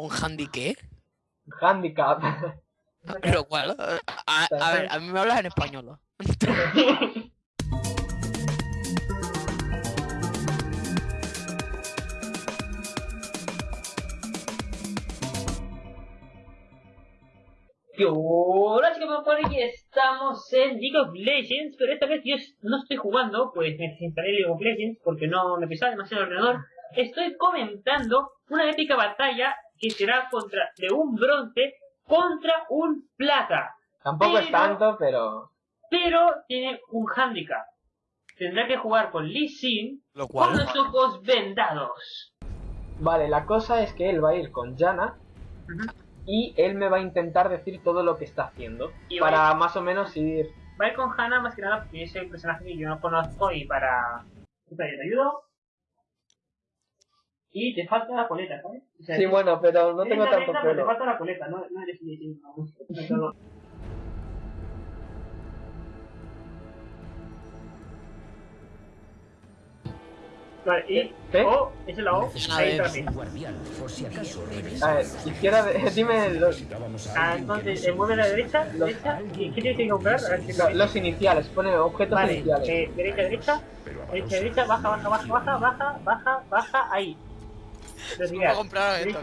¿Un handy qué? Handicap. Pero cuál? A, a ver, a mí me hablas en español. Y Hola chicos, por aquí estamos en League of Legends, pero esta vez yo no estoy jugando, pues me instalé League of Legends porque no me pesaba demasiado el ordenador. Estoy comentando una épica batalla que será contra de un bronce contra un plata. Tampoco es tanto, pero... Pero tiene un handicap. Tendrá que jugar con Lee Sin Lo con los ojos vendados. Vale, la cosa es que él va a ir con Jana Ujú. y él me va a intentar decir todo lo que está haciendo. Y para más o menos ir... Va a ir con Hannah más que nada porque es el personaje que yo no conozco y para... Te ayudo. Y te falta la coleta, ¿sabes? O sea, Sí, bueno, pero no tengo tanto pelo. Te falta la coleta, no, no eres. No, no, no. Vale, y. O, esa es la O, ahí está bien. guardián, por si acaso A ver, izquierda, de... dime los, Ah, entonces, nos eh, mueve a la derecha, Los- derecha, ¿y qué tienes que comprar? Los iniciales, pone objetos Vale, iniciales. eh, derecha, derecha, derecha, derecha, baja, baja, baja, baja, baja, baja, baja, ahí. Derecha,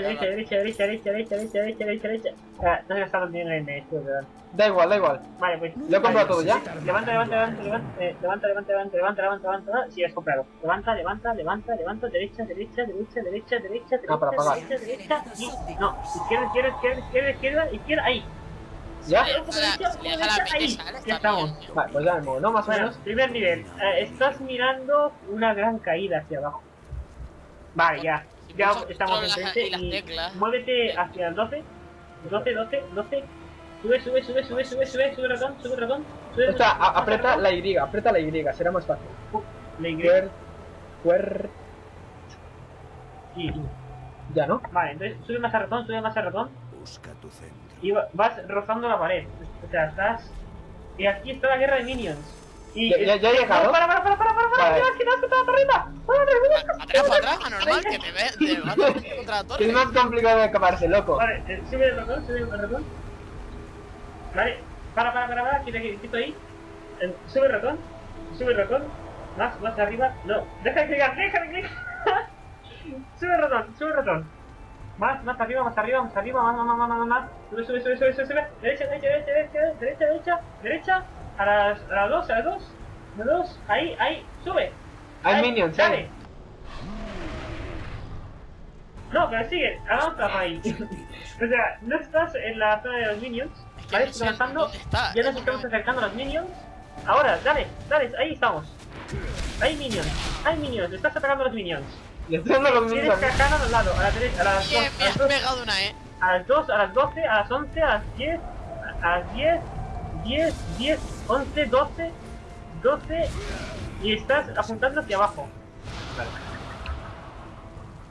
derecha, derecha, derecha, derecha, derecha, derecha, derecha, derecha, derecha. Ah, no se gastaron dinero en esto, ¿verdad? Da igual, da igual. Vale, pues. Lo he comprado todo ya. Levanta, levanta, levanta, levanta, eh, levanta, levanta, levanta, levanta, levanta, levanta, si has comprado. Levanta, levanta, levanta, levanta, derecha, derecha, derecha, derecha, derecha, Ah, para derecha, pagar. derecha, derecha, y, no, izquierda, izquierda, izquierda, izquierda, izquierda, izquierda, ahí. ¿Ya? Ahí, ya estamos. Vale, pues ya ¿no? Más o menos. primer nivel. Eh, estás mirando una gran caída hacia abajo. Vale, ya. Ya estamos control enfrente y las teclas. muévete hacia el 12. 12, 12, 12. Sube, sube, sube, sube, sube, sube, sube ratón, sube ratón. Sube, Esta, a- pasa aprieta la Y, aprieta la Y, será más fácil. La Y. Cuer... Cuer... Y- Ya, ¿no? Vale, entonces sube más a ratón, sube más a ratón. busca tu centro. Y va- vas rozando la pared. O sea, estás. Y aquí está la guerra de minions. Y Ya- ya- he llegado. No, para, para, para, para, para, para, que te has quitado para arriba. Atrás, para atrás, anormal, que te ve, te vas a contra la Que torre. es más complicado de escaparse, loco. Vale, eh, sube el ratón, sube el ratón. Vale, para, para, para, para, quita, quita ahí. Eh, sube el ratón, sube el ratón. Más, más arriba. No, deja de clicar, deja de clicar. sube el ratón, sube el ratón. Más, más arriba, más arriba, más arriba, más, más, más, más, más, sube, sube, sube, sube, sube. Derecha, derecha, derecha, derecha, derecha, derecha, derecha. A las, a las dos, a las dos. A las dos. Ahí, ahí, sube. Hay Ahí, minions, dale. ¿eh? No, pero sigue, avanza ahí. o sea, no estás en la zona de los minions. Que Vale, estás avanzando. Ya nos estamos acercando a los minions. Ahora, dale, dale, ahí estamos. Hay minions, hay minions, estás atacando a los minions. Le estoy dando los Tienes mismos. cajana a los lados, a la derecha, a las Bien, dos, a me las has dos, pegado una, eh. a las 2, a las 12, a las 11, a las 10, a las 10, 10, 10, 11, 12, 12 y estás apuntando hacia abajo.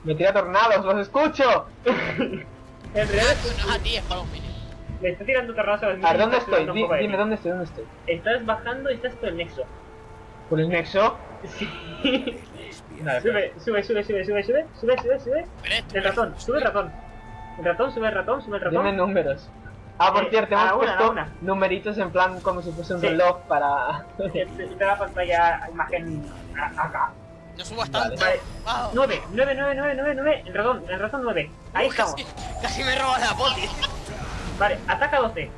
Me tira tornados, los escucho. En realidad No a ti, es para minions. le está tirando terrazas a los A minions. ver, ¿dónde estoy? un Di- dime dónde estoy, dónde estoy. Estás bajando y estás por el nexo. ¿Por el nexo? Sí. Vale, Sube, sube, sube, sube, sube, sube, sube, sube, sube. El ratón, sube el ratón. El ratón, sube el ratón, sube el ratón. Dime números. Ah, por Eh, cierto, hemos la una, la puesto una. numeritos en plan como si fuese un Sí. reloj para... Te da pantalla imagen acá. no subas tanto. Vale. Wow. 9, 9, 9, 9, 9, 9. El ratón, el ratón 9. Ahí Uf, estamos. Casi, casi me robas la poti. Vale, ataca 12.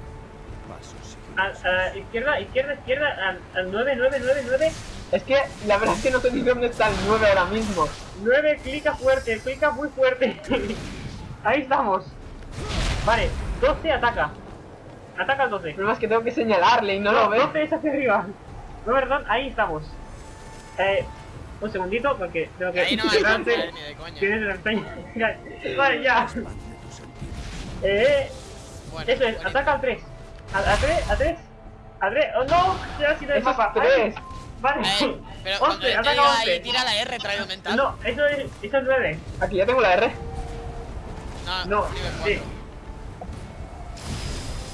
Pasos A, a izquierda, izquierda, izquierda. Al, al 9, 9, 9, 9. Es que la verdad es que no sé ni dónde está el 9 ahora mismo. 9, clica fuerte, clica muy fuerte. Ahí estamos. Vale, 12 ataca. Ataca al 12. El problema es que tengo que señalarle y no lo ve. 12 es hacia arriba. No, perdón, ahí estamos. Eh, un segundito, porque tengo que. Ahí no eh, ni de coña. Tienes la pestaña. Vale, ya. Eh, Bueno, eso es, bueno. ataca al 3. A, a 3, a 3. A 3. Oh no, ya ha sido el mapa. tres. Ay, Vale. Eh, pero cuando 11, yo te ataca diga 11. ahí, tira la R, traigo mental. No, eso es, eso es 9. Aquí ya tengo la R. no, No, sí.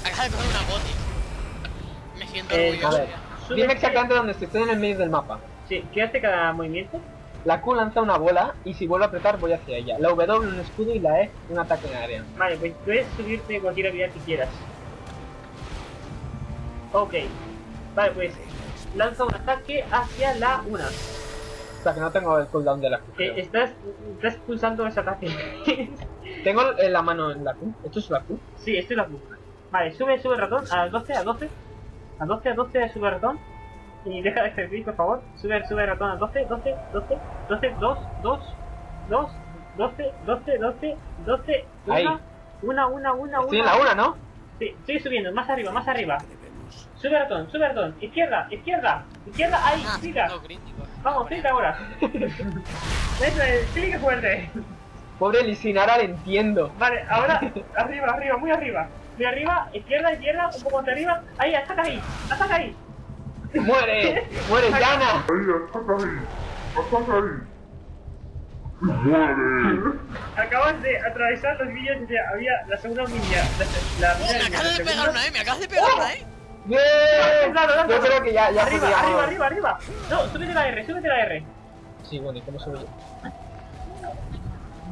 Acaba de coger una. Me siento Eh, A orgulloso. ver, ya. Sube- dime exactamente dónde estoy. Estoy en el medio del mapa. Sí, ¿qué hace cada movimiento? La Q lanza una bola y si vuelvo a apretar voy hacia ella. La W un escudo y la E un ataque en área. Vale, pues puedes subirte cualquier habilidad que quieras. Ok. Vale, pues lanza un ataque hacia la una. O sea que no tengo el cooldown de la Q. Eh, estás, estás pulsando ese ataque. Tengo eh, la mano en la Q. ¿Esto es la Q? sí, esto es la Q. Vale, sube, sube el ratón a 12, a 12. A 12, a 12, sube el ratón. Y deja de escribir, por favor. Sube, sube el ratón a 12, 12, 12, 12, 2, 2, 2, 12, 12, 12, 12, Ahí. una, una, una, una, Estoy en una. la una, ¿no? Sí, sigue subiendo, más arriba, más arriba. Sube el ratón, sube el ratón. Izquierda, izquierda, izquierda, ahí, Ah, clica. Vamos, clica ahora. Eso es, clica fuerte. Pobre Lisinara, le entiendo. Vale, ahora, arriba, arriba, muy arriba. Muy arriba, izquierda, izquierda, un poco hacia arriba. Ahí, ataca ahí, ataca ahí. ¡Muere! ¡Muere, Yana! Acabas de atravesar los vídeos y había la segunda milla. La, la Oh, mina me de acabas de pegar una, eh. Me acabas de pegar una, eh. ¡Bien! Claro, claro. Yo creo que ya, ya arriba, arriba, arriba, arriba. No, súbete la R, súbete la R. Sí, bueno, ¿y cómo subo yo?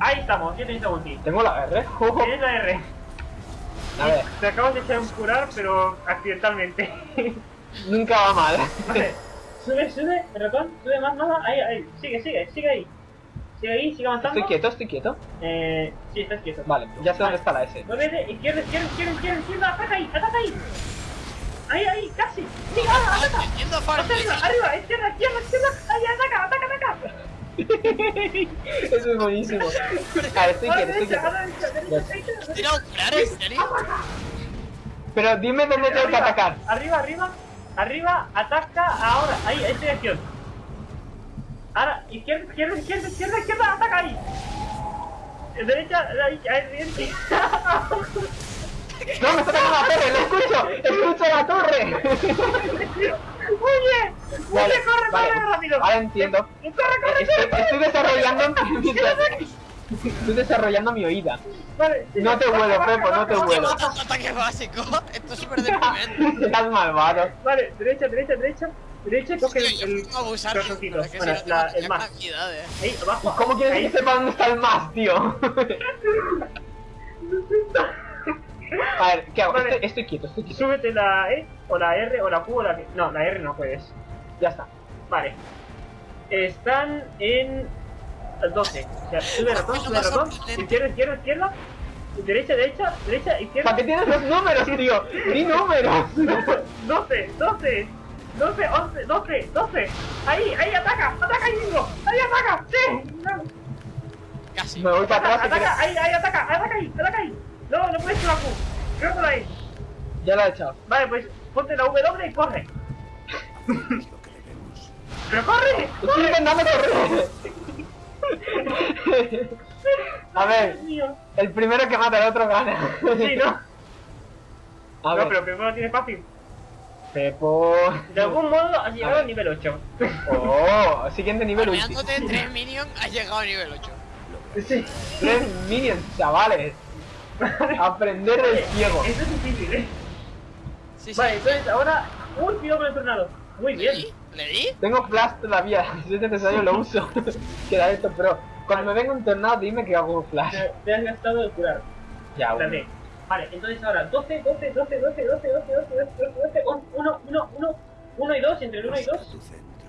Ahí estamos, ya tenéis la ulti. ¿Tengo la R? Tienes la R. A ver, Te acabas de echar un curar, pero accidentalmente. nunca va mal. Vale, sube, sube, el ratón, sube más, más, ahí, ahí, sigue, sigue, sigue ahí. Sigue ahí, sigue avanzando. Estoy quieto, estoy quieto. Eh, sí, estás quieto. Vale, ya sé dónde está la S. Muévete, izquierda, izquierda, izquierda, izquierda, izquierda, ataca ahí, ataca ahí. Ahí, ahí, casi. Sí, ahora, ataca. Yendo a Más farm. arriba, arriba, izquierda, izquierda, izquierda. Ahí, ataca, ataca, ataca. Eso es buenísimo. A ver, estoy A la quieto, estoy derecha, a quieto. la derecha, derecha, derecha. Tira un curar, ¿en serio? Pero dime dónde tengo que atacar. Arriba, arriba, arriba, ataca ahora. Ahí, ahí estoy acción. Ahora, izquierda, izquierda, izquierda, izquierda, izquierda, ataca ahí. Derecha, ahí, ahí, ahí. No, me está atacando la torre, lo escucho. Escucho la torre. Muy bien. Muy Vale, bien, corre, vale. corre rápido. Ahora entiendo. Corre, corre, Estoy, corre. estoy desarrollando Estoy desarrollando mi oída. Vale. No te vuelo, Pepo, no te botón ataque básico. Esto es súper deprimente. Estás malvado. Vale, derecha, derecha, derecha. Derecha, coge Hostia, el, abusar. Bueno, la- el más. Ahí, abajo. ¿Cómo quieres que sepa dónde está el más, tío? A ver, ¿qué hago? Vale. Estoy, estoy quieto, estoy quieto. Súbete la E, o la R, o la Q, o la... No, la R no puedes. Ya está. Vale. Están en 12. O sea, sube ratón, sube ratón. Izquierda, izquierda, izquierda. Derecha, derecha, derecha, ¿Para izquierda. qué tienes los números, tío? ¡Di números! 12, 12. 12, 11, 12, 12. Ahí, ahí, ataca, ataca ahí mismo. Ahí, ataca. Sí. No. Casi. Me voy para Ataca, atrás si ataca, ahí, ahí, ataca, ataca ahí, ataca ahí. No, no puedes la Q. Creo por ahí. quieres. Ya lo he echado. Vale, pues ponte la W y corre. Que. ¡Pero corre! Estoy intentando correr. A ver, el primero que mata al otro gana. Sí, ¿no? A No, ver, pero primero lo tienes fácil. Pepo. De algún modo has llegado ver. al nivel 8. Oh, siguiente nivel ulti. Farmeándote tres minions, has llegado a nivel 8. Sí. Tres minions, chavales. Aprender del ciego. Eso es difícil, ¿eh? Sí, sí. Vale, entonces ahora... Con el tornado. Muy ¿Le bien. di? ¿Le di? Tengo flash todavía, si es necesario lo uso. Queda esto, pero cuando me venga un tornado dime que hago flash. Te, te has gastado el curar. Ya, bueno. Vale, entonces ahora 12, 12, 12, 12, 12, 12, 12, 12, 12, 1, 1, 1, 1 y 2, entre el 1 y 2. Busca tu centro.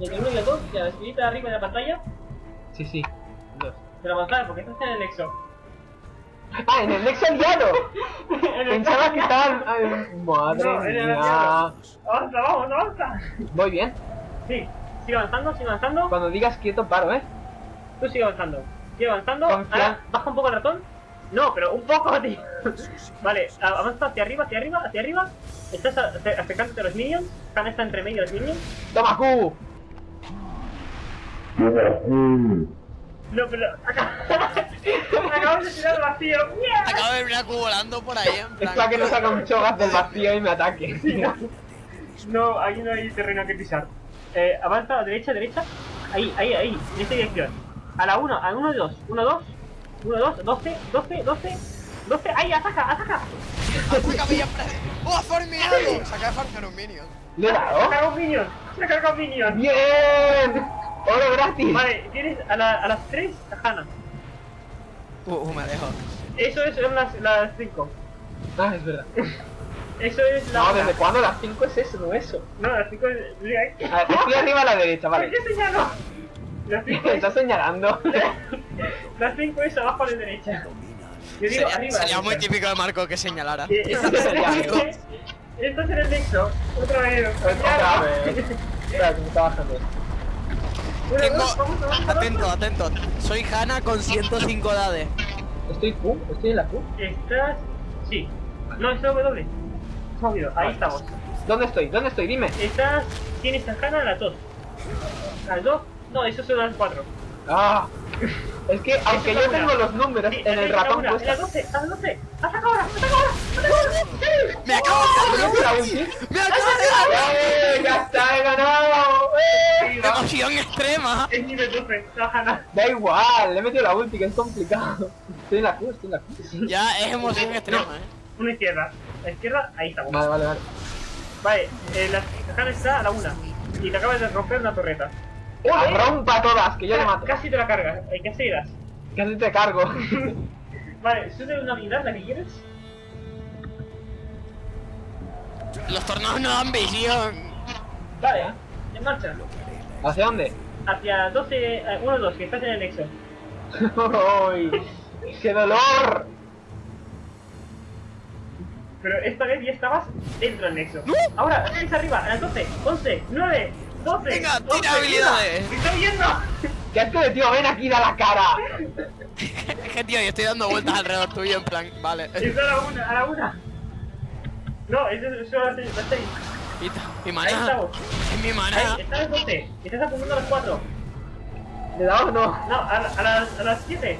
Entre el 1 y el 2, la esquinita de arriba de la pantalla. Sí, sí. Dos. De la pantalla, porque estás en el Nexo. Ah, en el Nex aliado. En el- Pensaba que estaban. ay, Madre No, en el mía. aliado. Avanza, vamos, avanza. Voy bien. Sí, sigue avanzando, sigue avanzando. Cuando digas quieto, paro, ¿eh? Tú sigue avanzando. Sigue avanzando. Ahora, baja un poco el ratón. No, pero un poco, tío. Vale, avanza hacia arriba, hacia arriba, hacia arriba. Estás acercándote a los minions. Han está entre medio de los minions. ¡Toma Q! No, pero acá. Acabamos de tirar al vacío. ¡Mierda! Acabo de ver Q volando por ahí, en Es plan. para que no saca un chogas del vacío y me ataque. No, ahí no hay terreno que pisar. Eh, avanza a la derecha, derecha. Ahí, ahí, ahí. En esta dirección. A la 1, a 1 y 2. 1, 2. 1, 2, 12, 12, 12. 12. ¡Ahí, ataca, ataca! Ataca, Villa Freddy. ¡Oh, ha farmeado! Se acaba de farmear un minion. ¿Le he Se ha dado? cargado un minion. Se ha cargado un minion. ¡Bien! Oro gratis. Vale, tienes a, la, a las 3 a Hannah. Uh, uh, me dejo. Eso es son las, las 5. Ah, es verdad. Eso es la. No. ¿desde cuándo las 5 es eso? No eso. No, las 5 es. Mira, aquí. A ver, estoy arriba a la derecha, ¿Por vale. qué señalo? Las 5 Me es. estás señalando. Las 5 es abajo a la derecha. Yo digo Sería, arriba. sería muy típico de Marco que señalara. Estás en el nexo. Otra vez. Otra vez. Espera, que me está bajando esto. Tengo. Atento, atento. Soy Hanna con 105 dades. Estoy Q, estoy en la Q. Estás. Sí. No, es W. Ahí Vale. estamos. ¿Dónde estoy? ¿Dónde estoy? Dime. Estás. Tienes a Hannah a las 2. ¿A las 2? No, eso son las 4. Ah. Es que aunque yo una. tengo los números en el ratón puesto. 12, a las 12. ¡Ataca ahora! ¡Me acabo de ¿No dar! la ulti? ¡Me acabo de dar! ¡Eh! ¡Ya está! ¡He ganado! ¡Eh! ¡Emoción extrema! Es nivel 12. La Hannah. Da igual, le he metido la ulti, que es complicado. Estoy en la Q, estoy en la Q. Ya es emoción extrema, eh. Una izquierda. La izquierda, ahí estamos. Vale, vale, vale. Vale, eh, la Hannah está a la 1. Y te acabas de romper una torreta. ¡La rompa todas, que yo le mato! Casi te la cargas. Hay que. Casi te cargo. Vale, sube una habilidad, la que quieres. Los tornados no dan visión. Vale, en marcha. ¿Hacia dónde? Hacia 12, eh, 1, 2, que estás en el nexo. ¡Uy! ¡Qué dolor! Pero esta vez ya estabas dentro del nexo. Ahora, es arriba, a las 12, 11, 9, 12. Venga, 11, tira habilidades. ¡Me está viendo! ¿Qué asco de tío? ¡Ven aquí, da la cara! Es que tío, yo estoy dando vueltas alrededor tuyo en plan, vale. Está a la 1, a la 1. No, eso es solo la 6. Y, mi Ahí maná. estamos. Es mi Ahí, maná. está a las 12. Estás apuntando a las 4. ¿Le da o no? No, a, la- a las, a las 7.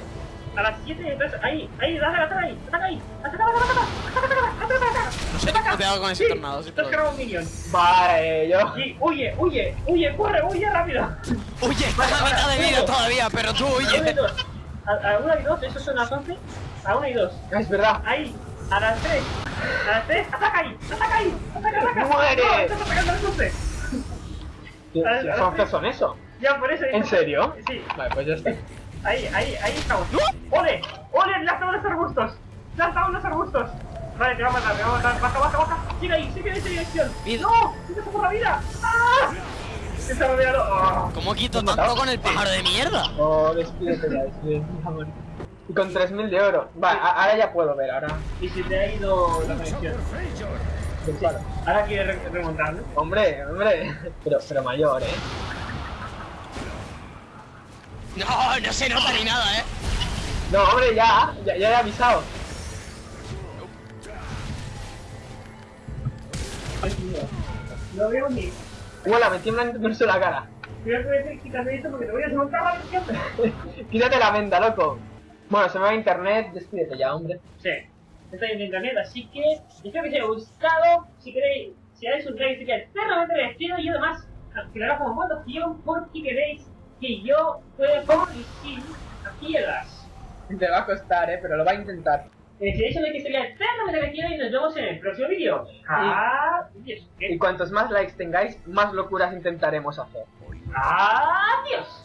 A las 7 entonces ahí, ahí, dale, ataca ahí, ataca ahí, ataca, ataca, ataca, ataca, ataca, ataca, ataca. No sé ni qué hago con ese Sí, tornado, si te has un minion. Vale, yo. Y huye, huye, huye, corre, huye rápido. Huye, Vale, estás a mitad de vida todavía, pero tú A 1 y huye. 2. A, a 1 y 2, esos son las 11. A 1 y 2. Ah, es verdad. Ahí, a las 3. A las 3, ataca ahí, ataca ahí, ataca, ataca. ¡Muere! No, estás atacando a las 11. ¿Qué son, qué son eso? Ya, por eso. ¿En serio? Sí, Vale, pues ya está. Ahí, ahí, ahí estamos. ¡Ole! ¡Ole! ¡Le has dado los arbustos! ¡Le has dado los arbustos! Vale, te va a matar, te va a matar. Baja, baja, baja. Sigue ahí, sigue en esa dirección. ¡No! ¡Se te por la vida! ¡Ah! Se está rodeado. ¡Oh! ¿Cómo quito tanto con el pájaro de mierda? Oh, despídete ya, despídete, amor. Y con 3000 de oro. Vale, a- ahora ya puedo ver, ahora. Y se te ha ido la conexión. Claro. Ahora quieres re- remontar, ¿no? Hombre, hombre. Pero, pero mayor, eh. No, no se nota ni nada, eh. No, hombre, ya, ya, ya he avisado. No veo ni. Hola, me tiembla incluso la cara. Cuidado que quítame esto porque te voy a desmontar la. Quítate la venda, loco. Bueno, se me va internet, despídete ya, hombre. Sí, estoy en internet, así que espero que os haya gustado. Si queréis, si dais un like, sería eternamente agradecido y además, que lo haga como votación porque queréis que yo pueda corregir a piedras. Te va a costar, eh, pero lo va a intentar. Si dais un like, sería eternamente y nos vemos en el próximo vídeo. Adiós. Y cuantos más likes tengáis, más locuras intentaremos hacer. Adiós.